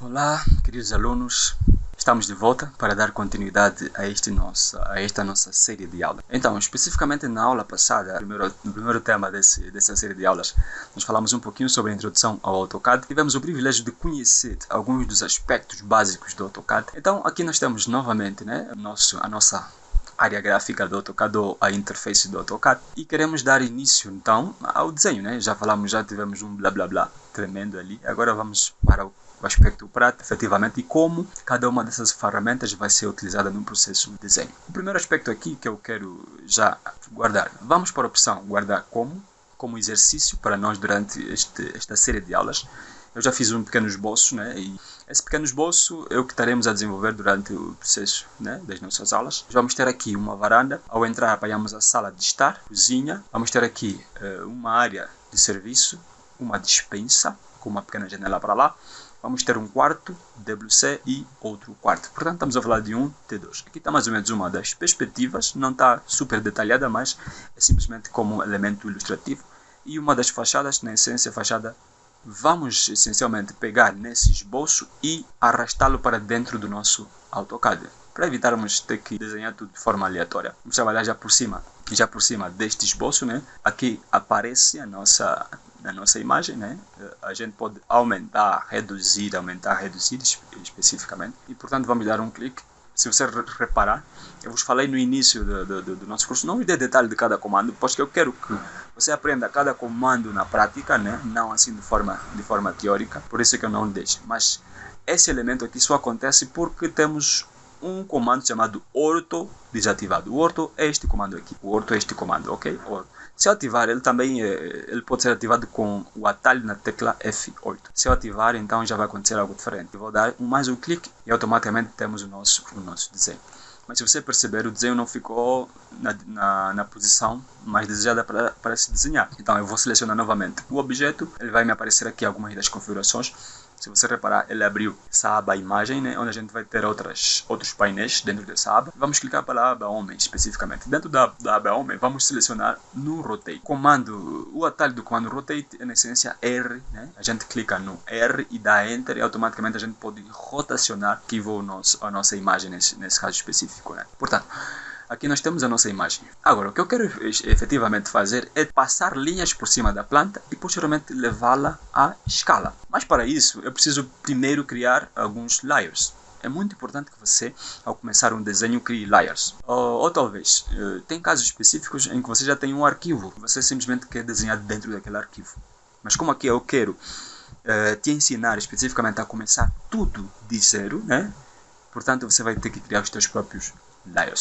Olá, queridos alunos. Estamos de volta para dar continuidade a, este nosso, a esta nossa série de aulas. Então, especificamente na aula passada, primeiro, no primeiro tema desse, dessa série de aulas, nós falamos um pouquinho sobre a introdução ao AutoCAD. Tivemos o privilégio de conhecer alguns dos aspectos básicos do AutoCAD. Então, aqui nós temos novamente né, nosso, a nossa área gráfica do AutoCAD ou a interface do AutoCAD e queremos dar início então ao desenho, né? Já falamos, já tivemos um blá blá blá tremendo ali. Agora vamos para o o aspecto prático, efetivamente, e como cada uma dessas ferramentas vai ser utilizada no processo de desenho. O primeiro aspecto aqui que eu quero já guardar, vamos para a opção guardar como, como exercício para nós durante este, esta série de aulas. Eu já fiz um pequeno esboço, né? E esse pequeno esboço é o que estaremos a desenvolver durante o processo né, das nossas aulas. Vamos ter aqui uma varanda. Ao entrar, apanhamos a sala de estar, cozinha. Vamos ter aqui uh, uma área de serviço, uma dispensa, com uma pequena janela para lá vamos ter um quarto WC e outro quarto. Portanto, estamos a falar de um T2. Aqui está mais ou menos uma das perspectivas, não está super detalhada, mas é simplesmente como um elemento ilustrativo. E uma das fachadas, na essência, fachada, vamos essencialmente pegar nesse esboço e arrastá-lo para dentro do nosso AutoCAD. Para evitarmos ter que desenhar tudo de forma aleatória. Vamos trabalhar já por cima, já por cima deste esboço, né? Aqui aparece a nossa na nossa imagem, né? A gente pode aumentar, reduzir, aumentar, reduzir especificamente. E, portanto, vamos dar um clique. Se você reparar, eu vos falei no início do, do, do nosso curso, não me dê detalhe de cada comando, porque eu quero que você aprenda cada comando na prática, né? Não assim de forma, de forma teórica, por isso é que eu não deixo. Mas esse elemento aqui só acontece porque temos um comando chamado orto desativado. O orto é este comando aqui. O orto é este comando, ok? Orto. Se eu ativar, ele também eh, ele pode ser ativado com o atalho na tecla F8. Se eu ativar, então já vai acontecer algo diferente. Eu vou dar mais um clique e automaticamente temos o nosso, o nosso desenho. Mas se você perceber, o desenho não ficou na, na, na posição mais desejada para, para se desenhar. Então eu vou selecionar novamente o objeto, ele vai me aparecer aqui algumas das configurações se você reparar, ele abriu essa aba imagem, né, onde a gente vai ter outras, outros painéis dentro dessa aba. Vamos clicar para a aba homem especificamente. Dentro da, da aba homem, vamos selecionar no rotate. Comando, o atalho do comando rotate é na essência R. Né? A gente clica no R e dá enter e automaticamente a gente pode rotacionar que o nosso, a nossa imagem nesse, nesse caso específico. Né? Portanto, Aqui nós temos a nossa imagem. Agora, o que eu quero efetivamente fazer é passar linhas por cima da planta e posteriormente levá-la à escala. Mas para isso, eu preciso primeiro criar alguns layers. É muito importante que você, ao começar um desenho, crie layers. Ou, ou talvez, uh, tem casos específicos em que você já tem um arquivo, você simplesmente quer desenhar dentro daquele arquivo. Mas como aqui eu quero uh, te ensinar especificamente a começar tudo de zero, né? Portanto, você vai ter que criar os seus próprios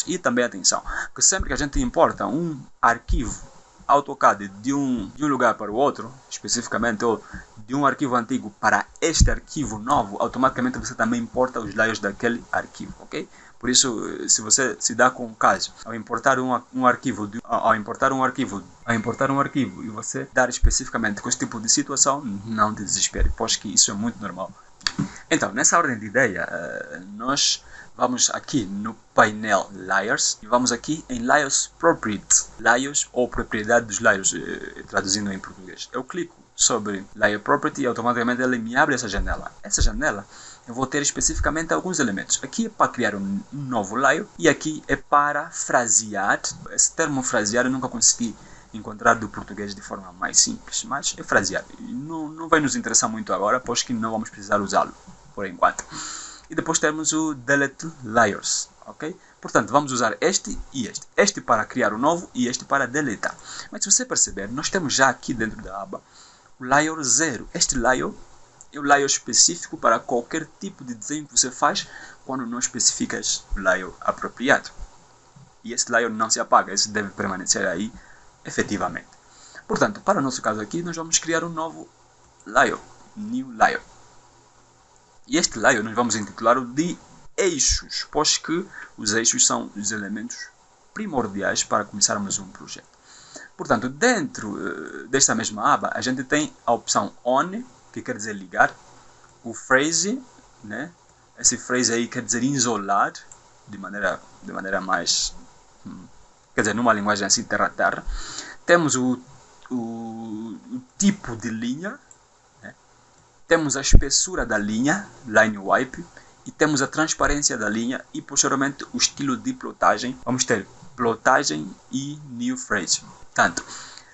E também atenção, que sempre que a gente importa um arquivo AutoCAD de um, de um lugar para o outro, especificamente, ou de um arquivo antigo para este arquivo novo, automaticamente você também importa os layers daquele arquivo, ok? Por isso, se você se dá com o caso, ao importar um, um arquivo, de, ao importar um arquivo, ao importar um arquivo e você dar especificamente com esse tipo de situação, não desespere, pois que isso é muito normal. Então, nessa ordem de ideia, eh, nós vamos aqui no painel Layers e vamos aqui em Layers Property, Layers ou propriedade dos layers, eh, traduzindo em português. Eu clico sobre Layer Property e automaticamente ele me abre essa janela. Essa janela eu vou ter especificamente alguns elementos. Aqui é para criar um novo layer e aqui é para frasear. Esse termo frasear eu nunca consegui encontrar do português de forma mais simples, mas é frasear. Não, não vai nos interessar muito agora, pois que não vamos precisar usá-lo por enquanto. E depois temos o delete layers, ok? Portanto, vamos usar este e este. Este para criar o novo e este para deletar. Mas se você perceber, nós temos já aqui dentro da aba o layer 0. Este layer é o layer específico para qualquer tipo de desenho que você faz quando não especificas o layer apropriado. E esse layer não se apaga, esse deve permanecer aí efetivamente. Portanto, para o nosso caso aqui, nós vamos criar um novo layer, new layer. E este layer nós vamos intitular de eixos, pois que os eixos são os elementos primordiais para começarmos um projeto. Portanto, dentro uh, desta mesma aba, a gente tem a opção on, que quer dizer ligar, o phrase, né? esse phrase aí quer dizer isolar, de maneira, de maneira mais quer dizer, numa linguagem assim terra-terra. Temos o, o, o, tipo de linha? Temos a espessura da linha, line wipe, e temos a transparência da linha e posteriormente o estilo de plotagem. Vamos ter plotagem e new phrase. Tanto,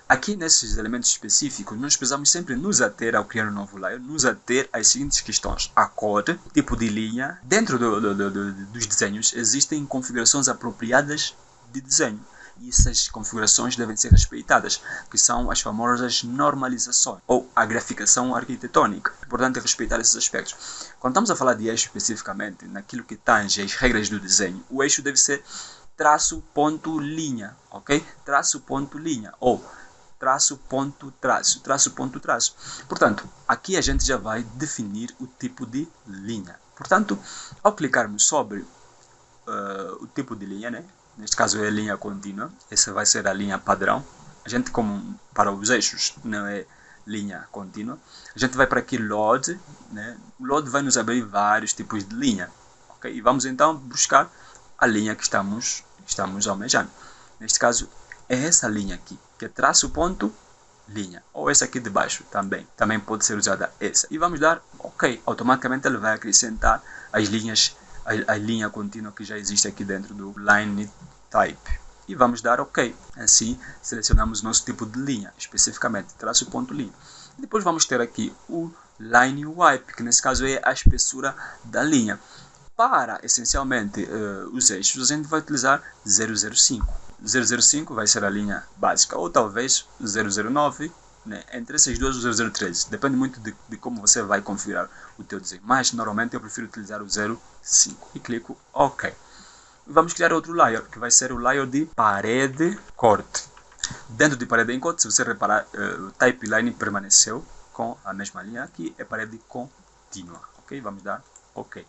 aqui nesses elementos específicos, nós precisamos sempre nos ater ao criar um novo layer, nos ater às seguintes questões. A cor, tipo de linha. Dentro do, do, do, dos desenhos existem configurações apropriadas de desenho e essas configurações devem ser respeitadas, que são as famosas normalizações ou a graficação arquitetônica. É importante respeitar esses aspectos. Quando estamos a falar de eixo especificamente, naquilo que tange as regras do desenho, o eixo deve ser traço ponto linha, ok? Traço ponto linha ou traço ponto traço, traço ponto traço. Portanto, aqui a gente já vai definir o tipo de linha. Portanto, ao clicarmos sobre uh, o tipo de linha, né? Neste caso é a linha contínua, essa vai ser a linha padrão. A gente, como para os eixos não é linha contínua, a gente vai para aqui load, né? o load vai nos abrir vários tipos de linha. Okay? E vamos então buscar a linha que estamos, estamos almejando. Neste caso é essa linha aqui, que é traço ponto linha, ou essa aqui de baixo também, também pode ser usada essa. E vamos dar OK, automaticamente ele vai acrescentar as linhas a, a linha contínua que já existe aqui dentro do line type. E vamos dar OK. Assim, selecionamos nosso tipo de linha, especificamente, traço ponto linha. Depois vamos ter aqui o line wipe, que nesse caso é a espessura da linha. Para, essencialmente, uh, os eixos, a gente vai utilizar 005. 005 vai ser a linha básica, ou talvez 009 né? Entre esses dois, o 003. Depende muito de, de, como você vai configurar o teu desenho. Mas, normalmente, eu prefiro utilizar o 05. E clico OK. Vamos criar outro layer, que vai ser o layer de parede corte. Dentro de parede em corte, se você reparar, uh, o type line permaneceu com a mesma linha aqui, é parede contínua. Ok? Vamos dar OK.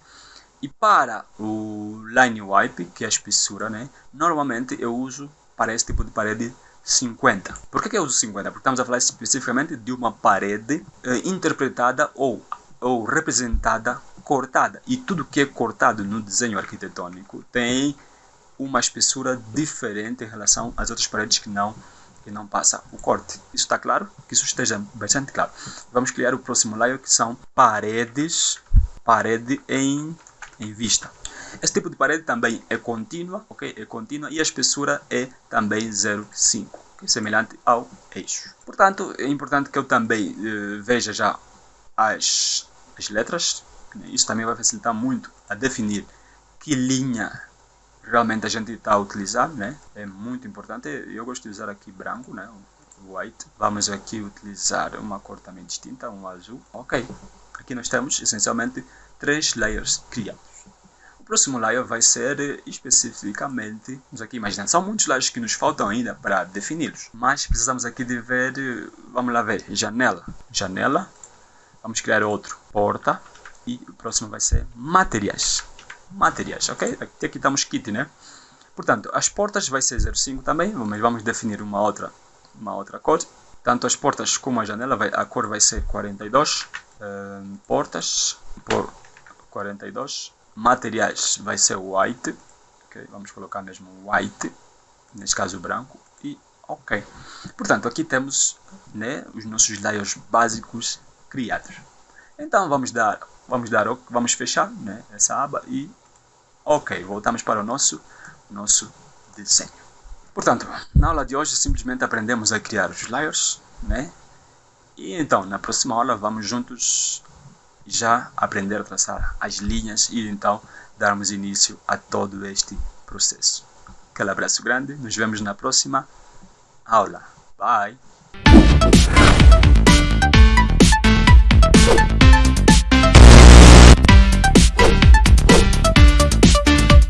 E para o line wipe, que é a espessura, né? normalmente eu uso para esse tipo de parede 50. Por que, que eu uso 50? Porque estamos a falar especificamente de uma parede eh, interpretada ou, ou representada cortada. E tudo que é cortado no desenho arquitetônico tem uma espessura diferente em relação às outras paredes que não que não passa o corte. Isso está claro? Que isso esteja bastante claro. Vamos criar o próximo layer que são paredes, parede em, em vista. Esse tipo de parede também é contínua, ok? É contínua e a espessura é também 0,5, que é semelhante ao eixo. Portanto, é importante que eu também uh, veja já as, as letras. Isso também vai facilitar muito a definir que linha realmente a gente está a utilizar, né? É muito importante. Eu gosto de usar aqui branco, né? White. Vamos aqui utilizar uma cor também distinta, um azul. Ok. Aqui nós temos essencialmente três layers criados. O próximo layer vai ser especificamente, vamos aqui imaginar, são muitos layers que nos faltam ainda para defini-los, mas precisamos aqui de ver, vamos lá ver, janela, janela, vamos criar outro, porta, e o próximo vai ser materiais, materiais, ok? Aqui, aqui estamos kit, né? Portanto, as portas vai ser 05 também, mas vamos definir uma outra, uma outra cor. Tanto as portas como a janela, vai, a cor vai ser 42. Uh, portas por 42 materiais vai ser white, okay? vamos colocar mesmo white, neste caso branco, e ok. Portanto, aqui temos né, os nossos layers básicos criados. Então vamos dar, vamos dar, vamos fechar né, essa aba e ok, voltamos para o nosso, nosso desenho. Portanto, na aula de hoje simplesmente aprendemos a criar os layers, né? E então, na próxima aula vamos juntos já aprender a traçar as linhas e então darmos início a todo este processo. Aquele abraço grande, nos vemos na próxima aula. Bye!